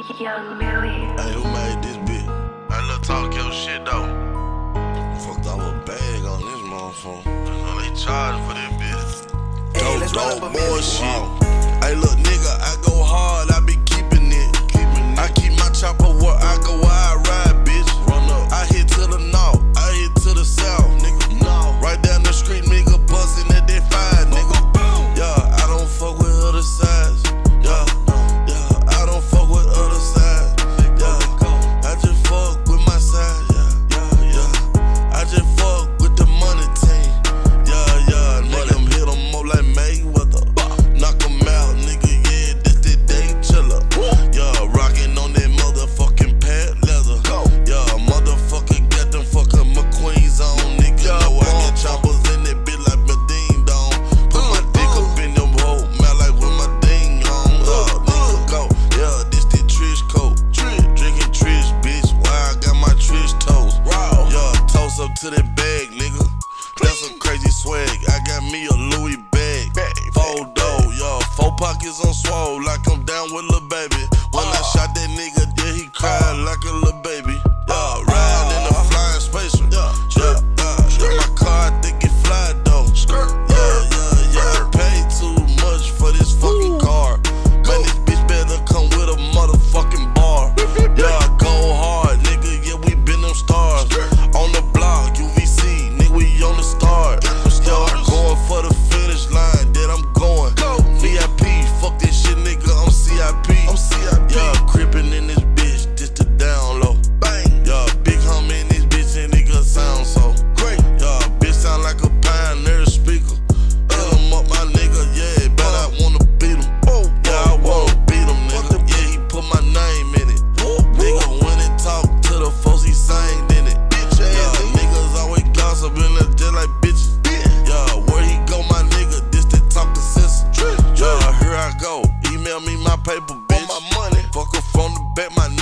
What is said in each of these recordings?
Young Millie. Hey, who made this bitch? I know talk your shit though. Fucked up a bag on this motherfucker. I they charge for this bitch. Hey, dope, dope, boy shit. Hey, look, nigga, I go. to that bag, nigga. That's some crazy swag. I got me a Louis bag. Four dough, y'all. Four pockets on swole, like I'm down with lil' baby.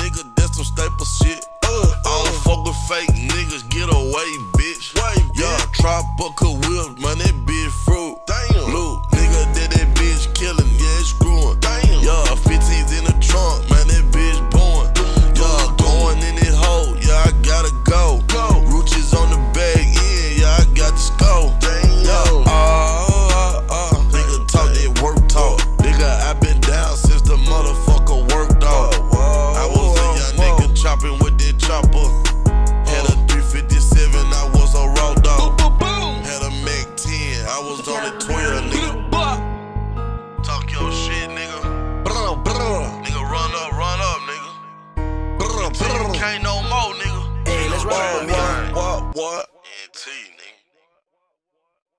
nigga, that's some staple shit. Uh, I don't fuck with fake niggas, get away, bitch. Wait, yeah, yeah. trap, but could What, what, what? NT, nigga.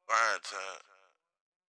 Fine time.